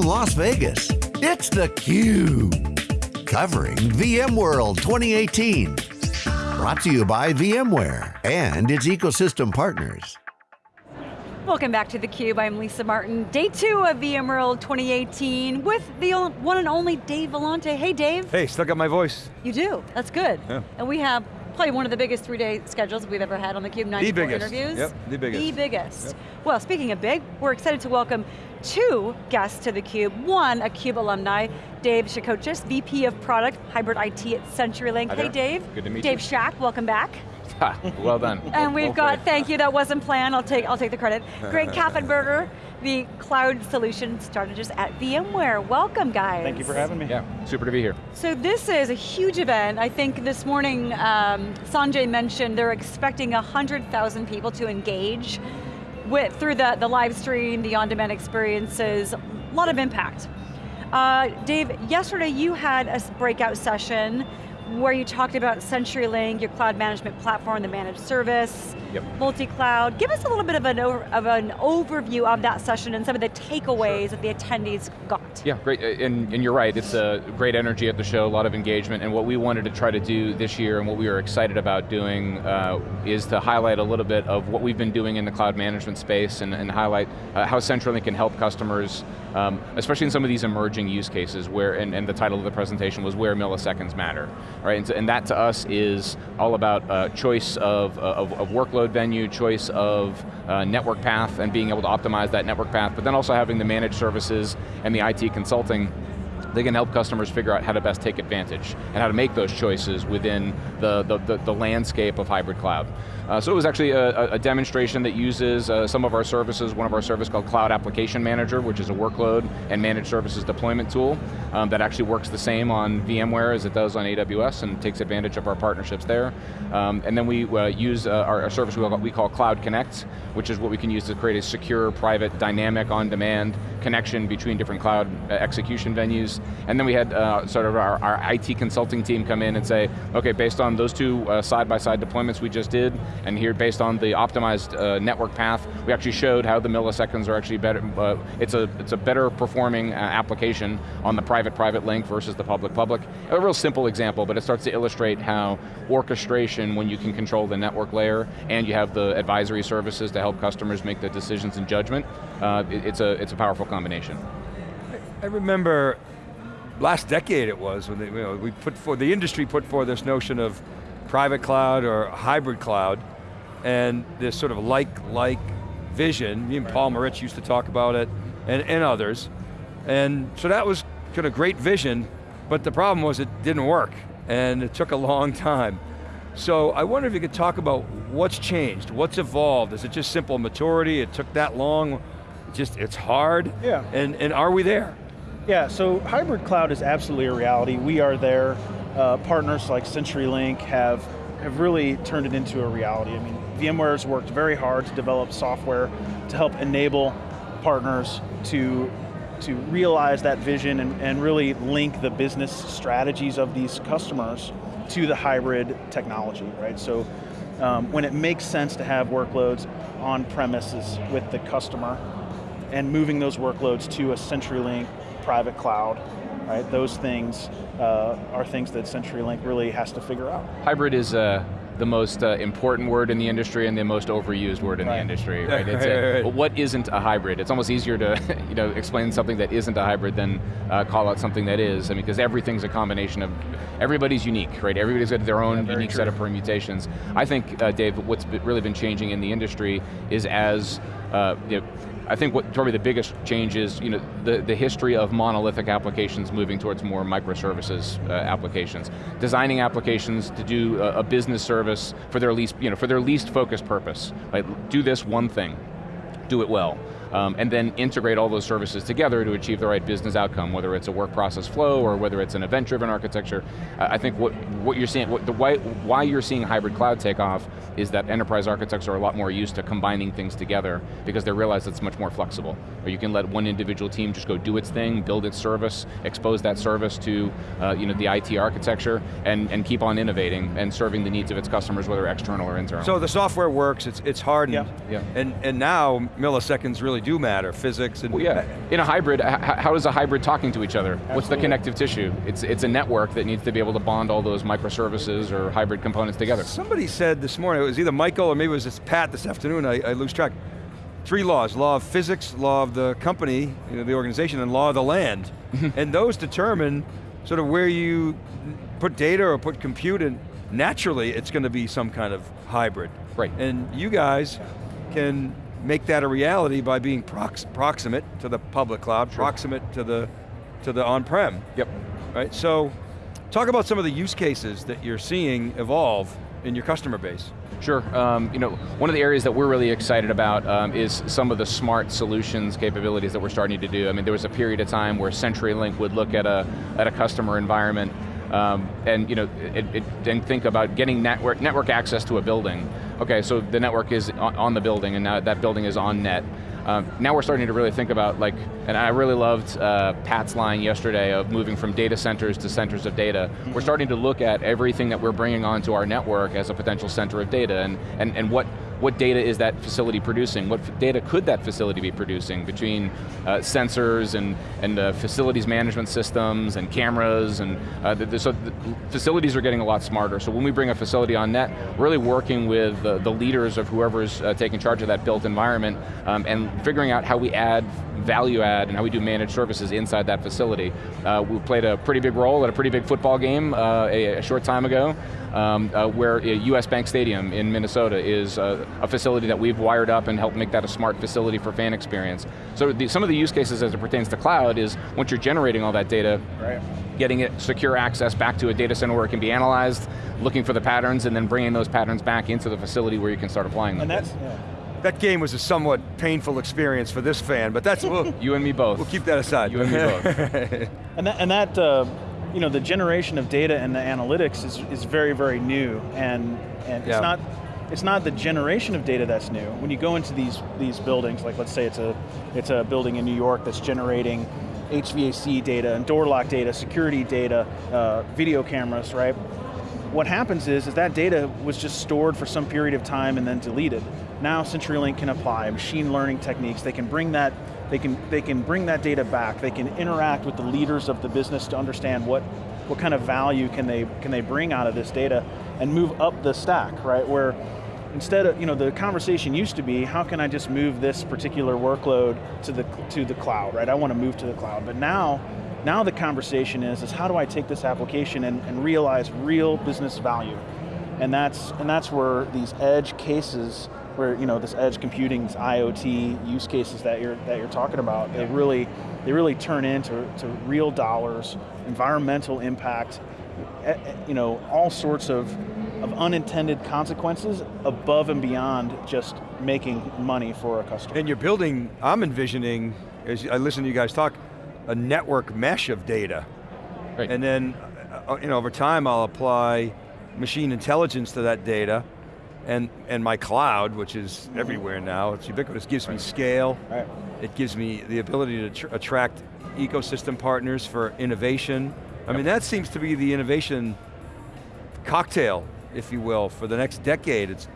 from Las Vegas, it's theCUBE. Covering VMworld 2018. Brought to you by VMware and its ecosystem partners. Welcome back to theCUBE, I'm Lisa Martin. Day two of VMworld 2018 with the one and only Dave Vellante. Hey Dave. Hey, still got my voice. You do, that's good. Yeah. And we have probably one of the biggest three-day schedules we've ever had on theCUBE, 94 the biggest. interviews. Yep, the biggest. The biggest. Yep. Well, speaking of big, we're excited to welcome two guests to theCUBE. One, a CUBE alumni, Dave Shacochis, VP of Product, Hybrid IT at CenturyLink. Hey. Dave. Good to meet Dave you. Dave Shack, welcome back. Well done. And we've Well got, played. thank you, that wasn't planned, I'll take, I'll take the credit. Greg Kaffenberger, the cloud solution strategist at VMware. Welcome guys. Thank you for having me. Yeah, super to be here. So this is a huge event. I think this morning, um, Sanjay mentioned they're expecting 100,000 people to engage with, through the, the live stream, the on-demand experiences, a lot of impact. Uh, Dave, yesterday you had a breakout session where you talked about CenturyLink, your cloud management platform, the managed service, Yep. multi-cloud. Give us a little bit of an, of an overview of that session and some of the takeaways that the attendees got. Yeah, great, uh, and, and you're right, it's a great energy at the show, a lot of engagement, and what we wanted to try to do this year and what we were excited about doing uh, is to highlight a little bit of what we've been doing in the cloud management space and, and highlight uh, how CenturyLink can help customers, um, especially in some of these emerging use cases where, and, and the title of the presentation was where milliseconds matter, right? And, so- and that to us is all about uh, choice of, of, of workload venue, choice of uh, network path and being able to optimize that network path, but then also having the managed services and the IT consulting they can help customers figure out how to best take advantage and how to make those choices within the, the, the, the landscape of hybrid cloud. Uh, so it was actually a, a- demonstration that uses uh, some of our services, one of our services called Cloud Application Manager, which is a workload and managed services deployment tool um, that actually works the same on VMware as it does on AWS and takes advantage of our partnerships there. Um, and then we uh, use uh, our, our service we call, we call Cloud Connect, which is what we can use to create a secure, private, dynamic, on-demand connection between different cloud uh, execution venues. And then we had uh, sort of our, our IT consulting team come in and say, okay, based on those two uh, side-by-side deployments we just did, and here based on the optimized uh, network path, we actually showed how the milliseconds are actually better, uh, it's, a, it's a better performing uh, application on the private-private link versus the public-public. A real simple example, but it starts to illustrate how orchestration, when you can control the network layer, and you have the advisory services to help customers make the decisions and judgment, uh, it- it's, a, it's a powerful combination. I remember last decade it was when they, you know, we put for the industry put forward this notion of private cloud or hybrid cloud, and this sort of like-like vision. Me and Paul Maritz used to talk about it, and, and others. And so that was kind of great vision, but the problem was it didn't work, and it took a long time. So I wonder if you could talk about what's changed, what's evolved. Is it just simple maturity? It took that long. Just it's hard. Yeah. And and are we there? Yeah, so hybrid cloud is absolutely a reality. We are there. Uh, partners like CenturyLink have, have really turned it into a reality. I mean, VMware has worked very hard to develop software to help enable partners to, to realize that vision and, and really link the business strategies of these customers to the hybrid technology, right? So um, when it makes sense to have workloads on premises with the customer, and moving those workloads to a CenturyLink private cloud, right? Those things uh, are things that CenturyLink really has to figure out. Hybrid is uh, the most uh, important word in the industry and the most overused word in Right. the industry, right? It's right, a- right, right. what isn't a hybrid? It's almost easier to you know, explain something that isn't a hybrid than uh, call out something that is. I mean, because everything's a combination of, everybody's unique, right? Everybody's got their own very unique true. set of permutations. I think, uh, Dave, what's really been changing in the industry is as, uh, you know, I think what probably the biggest change is, you know, the, the history of monolithic applications moving towards more microservices uh, applications. Designing applications to do a, a business service for their least, you know, for their least focused purpose. Like, do this one thing, do it well. Um, and then integrate all those services together to achieve the right business outcome, whether it's a work process flow or whether it's an event-driven architecture. Uh, I think what, what you're seeing, what the, why, why you're seeing hybrid cloud take off is that enterprise architects are a lot more used to combining things together because they realize it's much more flexible. Or you can let one individual team just go do its thing, build its service, expose that service to uh, you know, the IT architecture, and, and keep on innovating and serving the needs of its customers, whether external or internal. So the software works, it's, it's hardened. Yeah. Yeah. And, and now milliseconds really really do matter, physics and... Well, yeah, in a hybrid, how is a hybrid talking to each other? Absolutely. What's the connective tissue? It's, it's a network that needs to be able to bond all those microservices or hybrid components together. Somebody said this morning, it was either Michael or maybe it was this Pat this afternoon, I, I lose track. Three laws, law of physics, law of the company, you know, the organization, and law of the land. and those determine sort of where you put data or put compute in, naturally it's going to be some kind of hybrid. Right. And you guys can make that a reality by being prox proximate to the public cloud, sure. proximate to the, to the on-prem. Yep. Right, so talk about some of the use cases that you're seeing evolve in your customer base. Sure, um, you know, one of the areas that we're really excited about um, is some of the smart solutions capabilities that we're starting to do. I mean, there was a period of time where CenturyLink would look at a, at a customer environment um, and you know, it, it, and think about getting network, network access to a building. Okay, so the network is on, the building and now that building is on net. Um, now we're starting to really think about like, and I really loved uh, Pat's line yesterday of moving from data centers to centers of data. We're starting to look at everything that we're bringing onto our network as a potential center of data and, and, and what what data is that facility producing? What data could that facility be producing between uh, sensors and, and uh, facilities management systems and cameras and uh, the, the, so the facilities are getting a lot smarter. So when we bring a facility on net, really working with the, the leaders of whoever's uh, taking charge of that built environment um, and figuring out how we add value add and how we do managed services inside that facility. Uh, we played a pretty big role at a pretty big football game uh, a, a, short time ago um, uh, where US Bank Stadium in Minnesota is uh, a facility that we've wired up and helped make that a smart facility for fan experience. So the, some of the use cases as it pertains to cloud is once you're generating all that data, right. getting it secure access back to a data center where it can be analyzed, looking for the patterns, and then bringing those patterns back into the facility where you can start applying them. And that's, yeah. That game was a somewhat painful experience for this fan, but that's, we'll, you and me both. We'll keep that aside. You and me both. and that, and that uh, you know, the generation of data and the analytics is, is very, very new, and, and yeah. it's not it's not the generation of data that's new. When you go into these these buildings, like let's say it's a it's a building in New York that's generating HVAC data and door lock data, security data, uh, video cameras, right? What happens is, is that data was just stored for some period of time and then deleted. Now CenturyLink can apply machine learning techniques. They can bring that they can, they can bring that data back. They can interact with the leaders of the business to understand what, what kind of value can they, can they bring out of this data and move up the stack, right? Where instead of, you know, the conversation used to be, how can I just move this particular workload to the, to the cloud, right? I want to move to the cloud. But now, now the conversation is, is how do I take this application and, and realize real business value? And that's, and that's where these edge cases where you know this edge computing, IoT use cases that you're that you're talking about, they really they really turn into to real dollars, environmental impact, you know, all sorts of of unintended consequences above and beyond just making money for a customer. And you're building, I'm envisioning, as I listen to you guys talk, a network mesh of data. Right. And then, uh, you know, over time I'll apply machine intelligence to that data, and, and my cloud, which is everywhere now, it's ubiquitous, gives me scale. Right. It gives me the ability to attract ecosystem partners for innovation. I mean, that seems to be the innovation cocktail, if you will, for the next decade. It's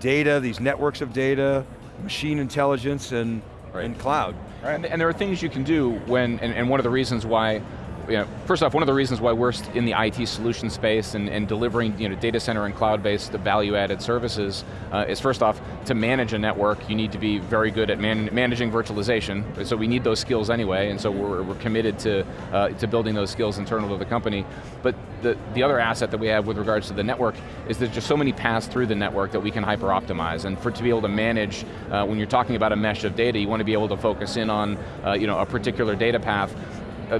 data, these networks of data, machine intelligence, and, right. and cloud. Right. And, and, there are things you can do when, and, and one of the reasons why you know, first off, one of the reasons why we're in the IT solution space and, and delivering you know, data center and cloud-based value-added services uh, is first off, to manage a network, you need to be very good at man managing virtualization, so we need those skills anyway, and so we're, we're committed to, uh, to building those skills internal to the company. But the, the other asset that we have with regards to the network is there's just so many paths through the network that we can hyper-optimize, and for to be able to manage, uh, when you're talking about a mesh of data, you want to be able to focus in on uh, you know, a particular data path. Uh,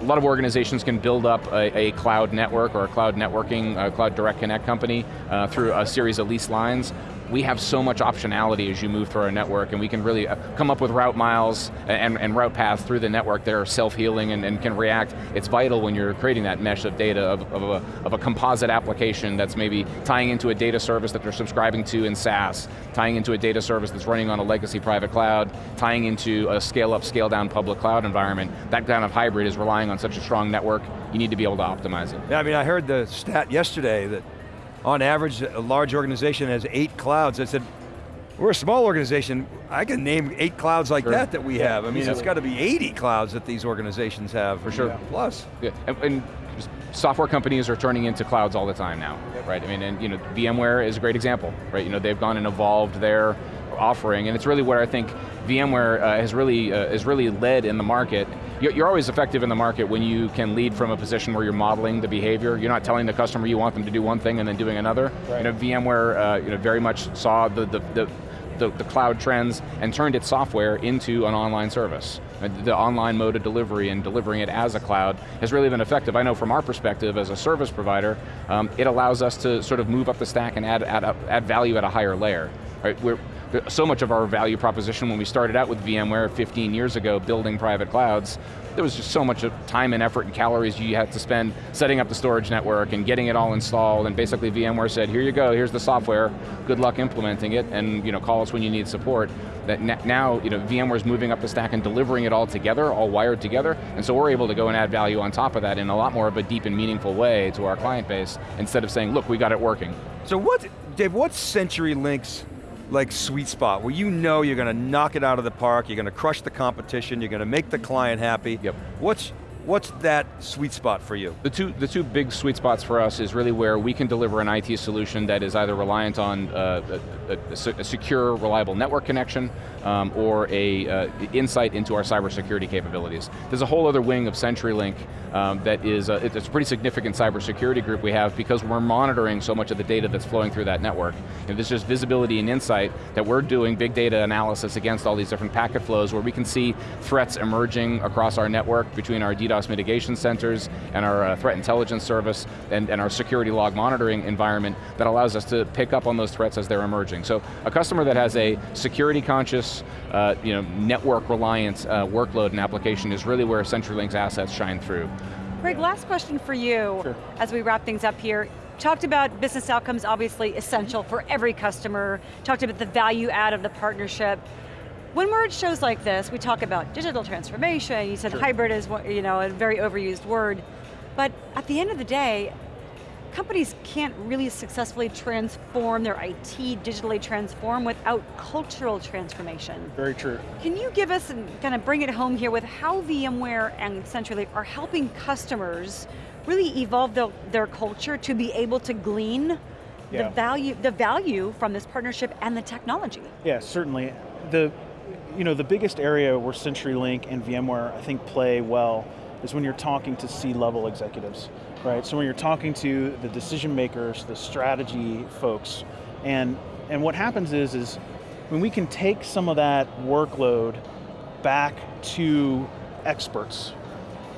a lot of organizations can build up a, a cloud network or a cloud networking, a cloud direct connect company uh, through a series of lease lines we have so much optionality as you move through our network and we can really uh, come up with route miles and, and route paths through the network that are self-healing and, and, can react. It's vital when you're creating that mesh of data of, of, a, of a composite application that's maybe tying into a data service that they're subscribing to in SaaS, tying into a data service that's running on a legacy private cloud, tying into a scale up, scale down public cloud environment. That kind of hybrid is relying on such a strong network, you need to be able to optimize it. Yeah, I mean, I heard the stat yesterday that on average, a large organization has eight clouds. I said, We're a small organization. I can name eight clouds like Sure. that that we Yeah, have. I mean, it's got to be 80 clouds that these organizations have. For sure. Yeah. Plus. Yeah, and, and software companies are turning into clouds all the time now, right? I mean, and you know, VMware is a great example, right? You know, they've gone and evolved their offering, and it's really where I think VMware uh, has really uh, has really led in the market. You're, always effective in the market when you can lead from a position where you're modeling the behavior. You're not telling the customer you want them to do one thing and then doing another. Right. You know, VMware, uh, you know, very much saw the the, the the, the cloud trends and turned its software into an online service. Uh, The online mode of delivery and delivering it as a cloud has really been effective. I know from our perspective as a service provider, um, it allows us to sort of move up the stack and add, add, up, add value at a higher layer. Right? We're, so much of our value proposition when we started out with VMware 15 years ago building private clouds, there was just so much time and effort and calories you had to spend setting up the storage network and getting it all installed and basically VMware said, here you go, here's the software, good luck implementing it and you know, call us when you need support. That now, you know, VMware's moving up the stack and delivering it all together, all wired together, and so we're able to go and add value on top of that in a lot more of a deep and meaningful way to our client base instead of saying, look, we got it working. So what, Dave, what's CenturyLink's like sweet spot where you know you're going to knock it out of the park, you're going to crush the competition, you're going to make the client happy? Yep. What's, what's that sweet spot for you? The two, the two big sweet spots for us is really where we can deliver an IT solution that is either reliant on uh, a, a- a secure, reliable network connection, um, or a uh, insight into our cybersecurity capabilities. There's a whole other wing of CenturyLink um, that is, a, it's a pretty significant cybersecurity group we have because we're monitoring so much of the data that's flowing through that network. And there's just visibility and insight that we're doing big data analysis against all these different packet flows where we can see threats emerging across our network between our DDoS mitigation centers and our uh, threat intelligence service and, and our security log monitoring environment that allows us to pick up on those threats as they're emerging. So a customer that has a security conscious, uh, you know, network reliant uh, workload and application is really where CenturyLink's assets shine through. Greg, last question for you Sure. as we wrap things up here. Talked about business outcomes obviously essential for every customer. Talked about the value add of the partnership. When we're at shows like this, we talk about digital transformation, you said hybrid is what- you know, a very overused word, but at the end of the day, companies can't really successfully transform their IT, digitally transform without cultural transformation. Very true. Can you give us and kind of bring it home here with how VMware and CenturyLink are helping customers really evolve the, their culture to be able to glean Yeah. the value the value from this partnership and the technology? Yeah, certainly. The, you know, the biggest area where CenturyLink and VMware I think play well is when you're talking to C-level executives, right? So when you're talking to the decision makers, the strategy folks, and and what happens is is when we can take some of that workload back to experts,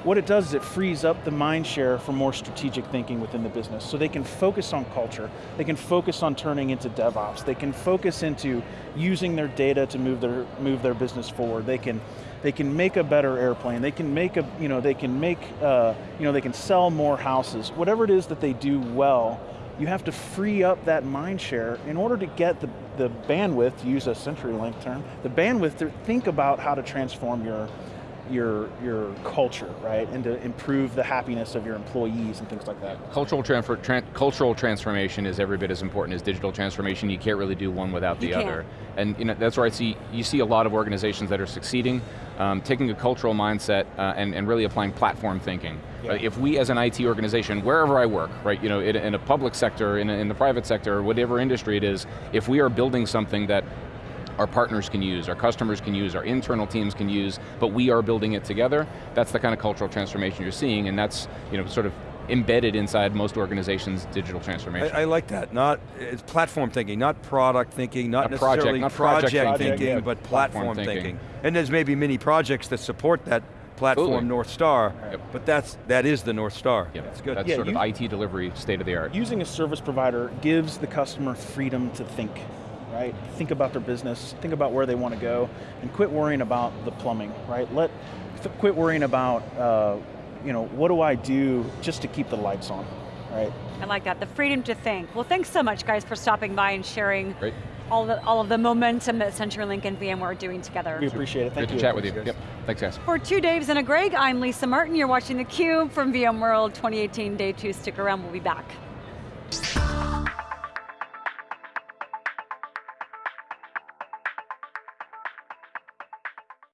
what it does is it frees up the mind share for more strategic thinking within the business. So they can focus on culture, they can focus on turning into DevOps, they can focus into using their data to move their move their business forward. They can they can make a better airplane. They can make a you know they can make uh, you know they can sell more houses. Whatever it is that they do well, you have to free up that mind share in order to get the the bandwidth to use a CenturyLink term, the bandwidth to think about how to transform your your your culture, right, and to improve the happiness of your employees and things like that. Cultural, transfer, tran- cultural transformation is every bit as important as digital transformation. You can't really do one without the You other. And you know, that's where I see, you see a lot of organizations that are succeeding, um, taking a cultural mindset uh, and, and really applying platform thinking. Yeah. If we as an IT organization, wherever I work, right, you know, in, in a public sector, in, a, in the private sector, whatever industry it is, if we are building something that our partners can use, our customers can use, our internal teams can use, but we are building it together, that's the kind of cultural transformation you're seeing, and that's you know, sort of embedded inside most organizations' digital transformation. I, I like that. Not it's platform thinking, not product thinking, not Not project- necessarily not project project, thinking. thinking, Yeah. but Platform platform, thinking. thinking. And there's maybe many projects that support that platform Absolutely. North Star, Yep. but that's that is the North Star. Yep. That's good. That's Yeah, sort you- of IT delivery state of the art. Using a service provider gives the customer freedom to think, right? Think about their business, think about where they want to go, and quit worrying about the plumbing, right? Let th- quit worrying about, uh, you know, what do I do just to keep the lights on, right? I like that, the freedom to think. Well, thanks so much guys for stopping by and sharing Great. all, the, all of the momentum that CenturyLink and VMware are doing together. We appreciate it. Thank Good you. to chat with you. Yep. Thanks, guys. For two Daves and a Greg, I'm Lisa Martin. You're watching theCUBE from VMworld 2018 Day 2. Stick around, we'll be back.